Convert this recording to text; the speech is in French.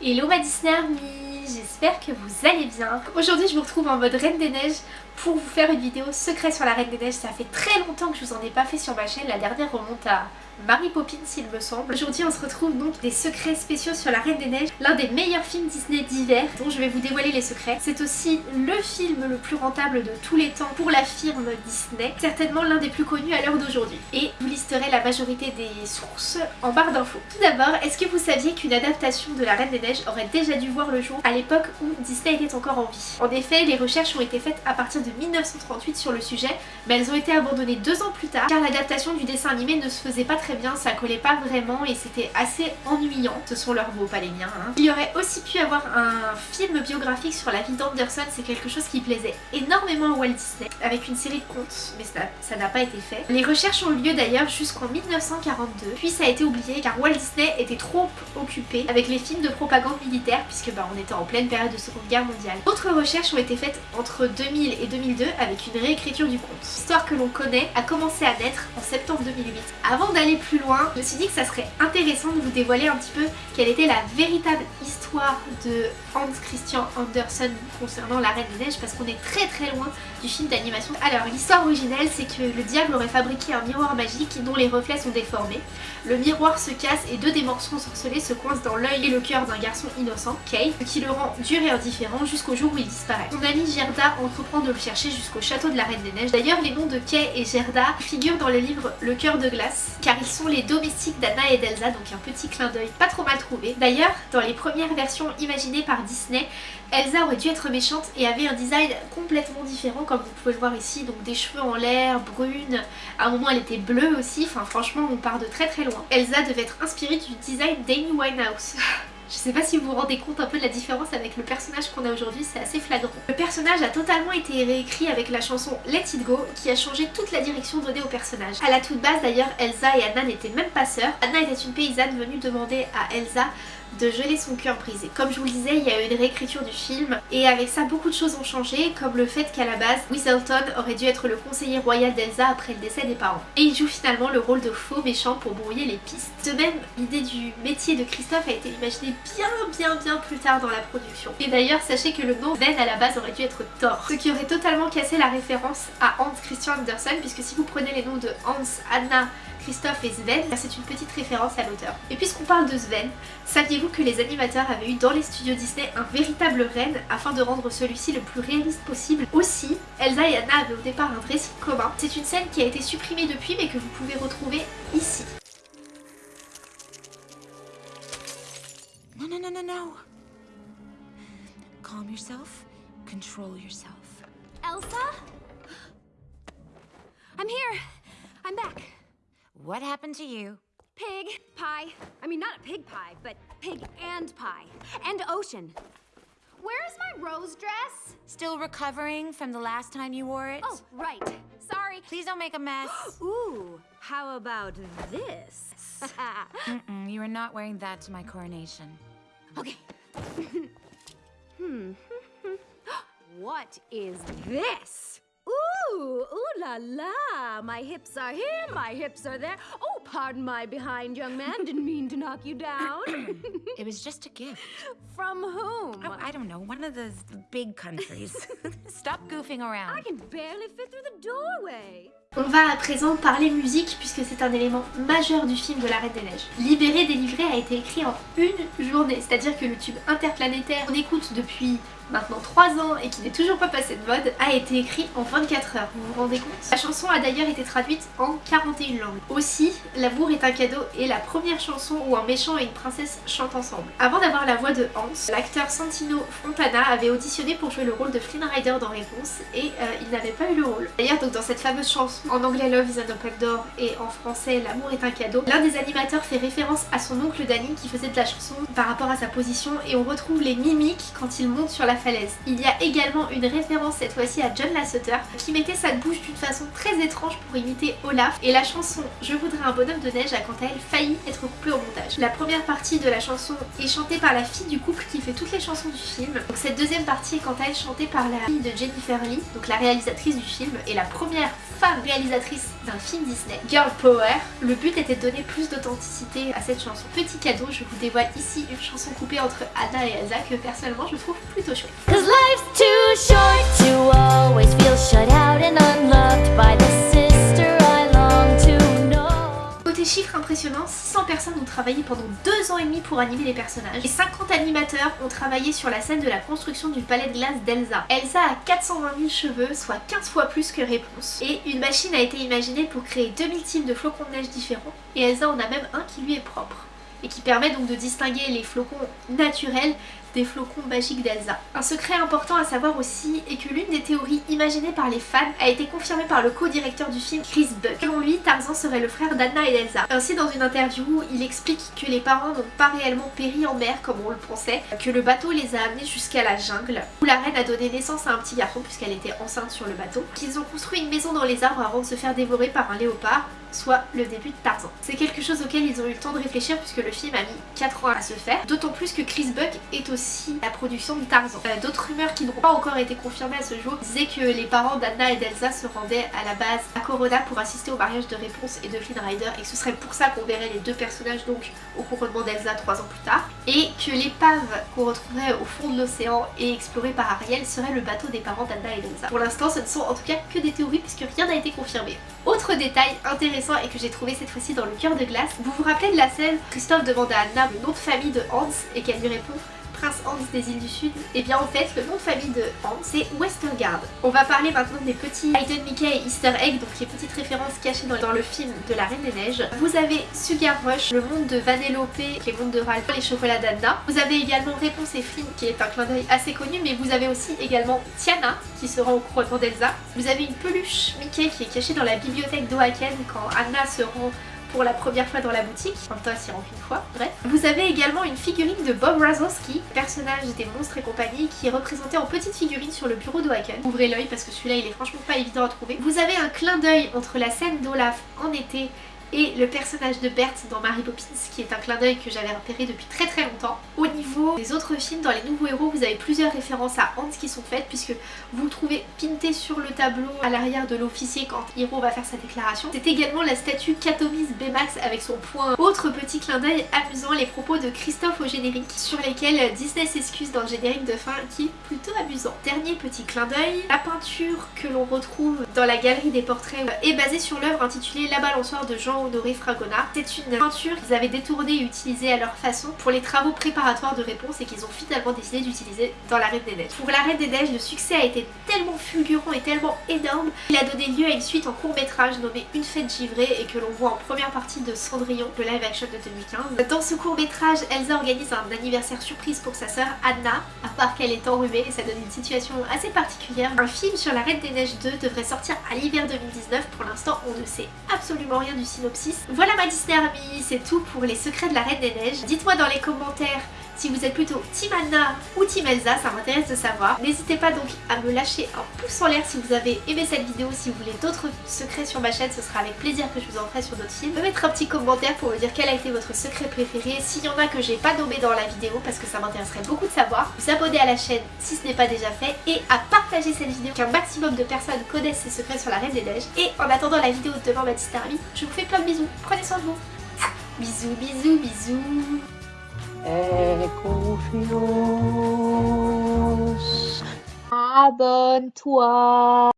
Hello ma Disney Army, j'espère que vous allez bien. Aujourd'hui je vous retrouve en mode Reine des Neiges pour vous faire une vidéo secret sur la Reine des Neiges. Ça fait très longtemps que je vous en ai pas fait sur ma chaîne, la dernière remonte à Mary Poppins il me semble. Aujourd'hui on se retrouve donc des secrets spéciaux sur la Reine des Neiges, l'un des meilleurs films Disney d'hiver dont je vais vous dévoiler les secrets. C'est aussi le film le plus rentable de tous les temps pour la firme Disney, certainement l'un des plus connus à l'heure d'aujourd'hui. Et vous listerez la majorité des sources en barre d'infos. Tout d'abord, est-ce que vous saviez qu'une adaptation de la Reine des Neiges aurait déjà dû voir le jour à l'époque où Disney était encore en vie? En effet, les recherches ont été faites à partir de 1938 sur le sujet, mais elles ont été abandonnées deux ans plus tard car l'adaptation du dessin animé ne se faisait pas très bien, ça collait pas vraiment et c'était assez ennuyant. Ce sont leurs mots, pas les miens. Hein. Il y aurait aussi pu avoir un film biographique sur la vie d'Anderson, c'est quelque chose qui plaisait énormément à Walt Disney, avec une série de contes, mais ça n'a pas été fait. Les recherches ont eu lieu d'ailleurs jusqu'en 1942, puis ça a été oublié car Walt Disney était trop occupé avec les films de propagande militaire, puisque bah, on était en pleine période de Seconde Guerre mondiale. D'autres recherches ont été faites entre 2000 et 2002 avec une réécriture du conte. L'histoire que l'on connaît a commencé à naître en septembre 2008. Avant d'aller plus loin, je me suis dit que ça serait intéressant de vous dévoiler un petit peu quelle était la véritable histoire de Hans Christian Andersen concernant la Reine des Neiges parce qu'on est très très loin du film d'animation. Alors l'histoire originelle c'est que le diable aurait fabriqué un miroir magique dont les reflets sont déformés. Le miroir se casse et deux des morceaux ensorcelés se coincent dans l'œil et le cœur d'un garçon innocent, Kay, qui le rend dur et indifférent jusqu'au jour où il disparaît. Son ami Gerda entreprend de le jusqu'au château de la Reine des Neiges. D'ailleurs les noms de Kay et Gerda figurent dans le livre Le cœur de glace car ils sont les domestiques d'Anna et d'Elsa donc un petit clin d'œil pas trop mal trouvé. D'ailleurs dans les premières versions imaginées par Disney, Elsa aurait dû être méchante et avait un design complètement différent comme vous pouvez le voir ici, donc des cheveux en l'air, brune, à un moment elle était bleue aussi, enfin franchement on part de très très loin. Elsa devait être inspirée du design d'Amy Winehouse. Je sais pas si vous vous rendez compte un peu de la différence avec le personnage qu'on a aujourd'hui, c'est assez flagrant. Le personnage a totalement été réécrit avec la chanson Let It Go qui a changé toute la direction donnée au personnage. À la toute base d'ailleurs, Elsa et Anna n'étaient même pas sœurs. Anna était une paysanne venue demander à Elsa de geler son cœur brisé. Comme je vous le disais, il y a eu une réécriture du film et avec ça beaucoup de choses ont changé comme le fait qu'à la base, Whistleton aurait dû être le conseiller royal d'Elsa après le décès des parents. Et il joue finalement le rôle de faux méchant pour brouiller les pistes. De même, l'idée du métier de Christophe a été imaginée bien bien bien plus tard dans la production. Et d'ailleurs, sachez que le nom Sven à la base aurait dû être Thor, ce qui aurait totalement cassé la référence à Hans Christian Andersen puisque si vous prenez les noms de Hans, Anna, Christophe et Sven, c'est une petite référence à l'auteur. Et puisqu'on parle de Sven, saviez-vous que les animateurs avaient eu dans les studios Disney un véritable reine afin de rendre celui-ci le plus réaliste possible? Aussi, Elsa et Anna avaient au départ un dressing commun. C'est une scène qui a été supprimée depuis mais que vous pouvez retrouver ici. Non, non, non. Calm yourself, control yourself. Elsa? I'm here. I'm back. What happened to you? Pig pie. I mean, not a pig pie, but pig and pie. And ocean. Where's my rose dress? Still recovering from the last time you wore it? Oh, right. Sorry. Please don't make a mess. Ooh, how about this? mm -mm, you are not wearing that to my coronation. Okay. hmm. what is this? Ooh, ooh la la. My hips are here, my hips are there. Oh, pardon my behind, young man. Didn't mean to knock you down. it was just a gift. From whom? Oh, I don't know. One of those big countries. Stop goofing around. I can barely fit through the doorway. On va à présent parler musique puisque c'est un élément majeur du film de la Reine des Neiges. Libéré, délivré a été écrit en une journée, c'est-à-dire que le tube interplanétaire qu'on écoute depuis maintenant 3 ans et qui n'est toujours pas passé de mode, a été écrit en 24 heures, vous vous rendez compte? La chanson a d'ailleurs été traduite en 41 langues. Aussi, L'amour est un cadeau est la première chanson où un méchant et une princesse chantent ensemble. Avant d'avoir la voix de Hans, l'acteur Santino Fontana avait auditionné pour jouer le rôle de Flynn Rider dans Réponse et euh, il n'avait pas eu le rôle. D'ailleurs donc dans cette fameuse chanson, en anglais Love is an open door et en français L'amour est un cadeau, l'un des animateurs fait référence à son oncle Danny qui faisait de la chanson par rapport à sa position et on retrouve les mimiques quand il monte sur la falaise. Il y a également une référence cette fois-ci à John Lasseter qui mettait sa bouche d'une façon très étrange pour imiter Olaf et la chanson Je voudrais un bonhomme de neige a quant à elle failli être coupée La première partie de la chanson est chantée par la fille du couple qui fait toutes les chansons du film. Cette deuxième partie est quant à elle chantée par la fille de Jennifer Lee, donc la réalisatrice du film et la première femme réalisatrice d'un film Disney, Girl Power. Le but était de donner plus d'authenticité à cette chanson. Petit cadeau, je vous dévoile ici une chanson coupée entre Anna et Elsa que personnellement je trouve plutôt chouette. Chiffres impressionnants, 600 personnes ont travaillé pendant 2 ans et demi pour animer les personnages et 50 animateurs ont travaillé sur la scène de la construction du palais de glace d'Elsa. Elsa a 420 000 cheveux, soit 15 fois plus que Réponse. Et une machine a été imaginée pour créer 2000 types de flocons de neige différents et Elsa en a même un qui lui est propre et qui permet donc de distinguer les flocons naturels des flocons magiques d'Elsa. Un secret important à savoir aussi est que l'une des théories imaginées par les fans a été confirmée par le co-directeur du film Chris Buck. Selon lui, Tarzan serait le frère d'Anna et d'Elsa. Ainsi dans une interview, il explique que les parents n'ont pas réellement péri en mer comme on le pensait, que le bateau les a amenés jusqu'à la jungle, où la reine a donné naissance à un petit garçon puisqu'elle était enceinte sur le bateau, qu'ils ont construit une maison dans les arbres avant de se faire dévorer par un léopard, soit le début de Tarzan. C'est quelque chose auquel ils ont eu le temps de réfléchir puisque le film a mis 4 ans à se faire, d'autant plus que Chris Buck est aussi la production de Tarzan. Euh, D'autres rumeurs qui n'ont pas encore été confirmées à ce jour disaient que les parents d'Anna et d'Elsa se rendaient à la base à Corona pour assister au mariage de Réponse et de Flynn Rider et que ce serait pour ça qu'on verrait les deux personnages donc au couronnement d'Elsa 3 ans plus tard et que l'épave qu'on retrouverait au fond de l'océan et explorée par Ariel serait le bateau des parents d'Anna et d'Elsa. Pour l'instant ce ne sont en tout cas que des théories puisque rien n'a été confirmé. Autre détail intéressant et que j'ai trouvé cette fois-ci dans le cœur de glace, vous vous rappelez de la scène? Christophe demande à Anna le nom de famille de Hans et qu'elle lui répond Prince Hans des îles du Sud Et bien en fait le nom de famille de Hans c'est Westergaard. On va parler maintenant des petits Hidden Mickey et Easter Egg, donc les petites références cachées dans, le film de la Reine des Neiges. Vous avez Sugar Rush, le monde de Vanellope, les mondes de Ralph, les chocolats d'Anna. Vous avez également Réponse et Flynn qui est un clin d'œil assez connu, mais vous avez aussi également Tiana qui se rend au couronnement d'Elsa. Vous avez une peluche Mickey qui est cachée dans la bibliothèque d'Oaken quand Anna se rend pour la première fois dans la boutique. En même temps, s'y rend qu'une fois, bref. Vous avez également une figurine de Bob Razowski, personnage des monstres et compagnie, qui est représenté en petite figurine sur le bureau d'Oaken. Ouvrez l'œil parce que celui-là, il est franchement pas évident à trouver. Vous avez un clin d'œil entre la scène d'Olaf en été et le personnage de Bert dans Mary Poppins qui est un clin d'œil que j'avais repéré depuis très très longtemps. Au niveau des autres films, dans les nouveaux héros, vous avez plusieurs références à Hans qui sont faites puisque vous le trouvez pinté sur le tableau à l'arrière de l'officier quand Hiro va faire sa déclaration. C'est également la statue Katomis Bmax avec son point. Autre petit clin d'œil amusant, les propos de Christophe au générique sur lesquels Disney s'excuse dans le générique de fin qui est plutôt amusant. Dernier petit clin d'œil, la peinture que l'on retrouve dans la galerie des portraits est basée sur l'œuvre intitulée La balançoire de Jean Honoré Fragonard. C'est une peinture qu'ils avaient détournée et utilisée à leur façon pour les travaux préparatoires de réponse et qu'ils ont finalement décidé d'utiliser dans La Reine des Neiges. Pour La Reine des Neiges, le succès a été tellement fulgurant et tellement énorme qu'il a donné lieu à une suite en court métrage nommée Une fête givrée et que l'on voit en première partie de Cendrillon, le live action de 2015. Dans ce court métrage, Elsa organise un anniversaire surprise pour sa sœur Anna, à part qu'elle est enrhumée et ça donne une situation assez particulière. Un film sur La Reine des Neiges 2 devrait sortir à l'hiver 2019. Pour l'instant, on ne sait absolument rien du Voilà ma Disney Army, c'est tout pour les secrets de la Reine des Neiges. Dites-moi dans les commentaires si vous êtes plutôt Team ou Team Elsa, ça m'intéresse de savoir. N'hésitez pas donc à me lâcher un pouce en l'air si vous avez aimé cette vidéo. Si vous voulez d'autres secrets sur ma chaîne, ce sera avec plaisir que je vous en ferai sur d'autres films. Me mettre un petit commentaire pour me dire quel a été votre secret préféré. S'il y en a que j'ai pas nommé dans la vidéo parce que ça m'intéresserait beaucoup de savoir. Vous abonner à la chaîne si ce n'est pas déjà fait et à partager cette vidéo qu'un maximum de personnes connaissent ces secrets sur la Reine des Neiges. Et en attendant la vidéo de demain, ma Disney Army, je vous fais plein de bisous. Prenez soin de vous. Bisous, bisous, bisous. e confios. Abenteuer.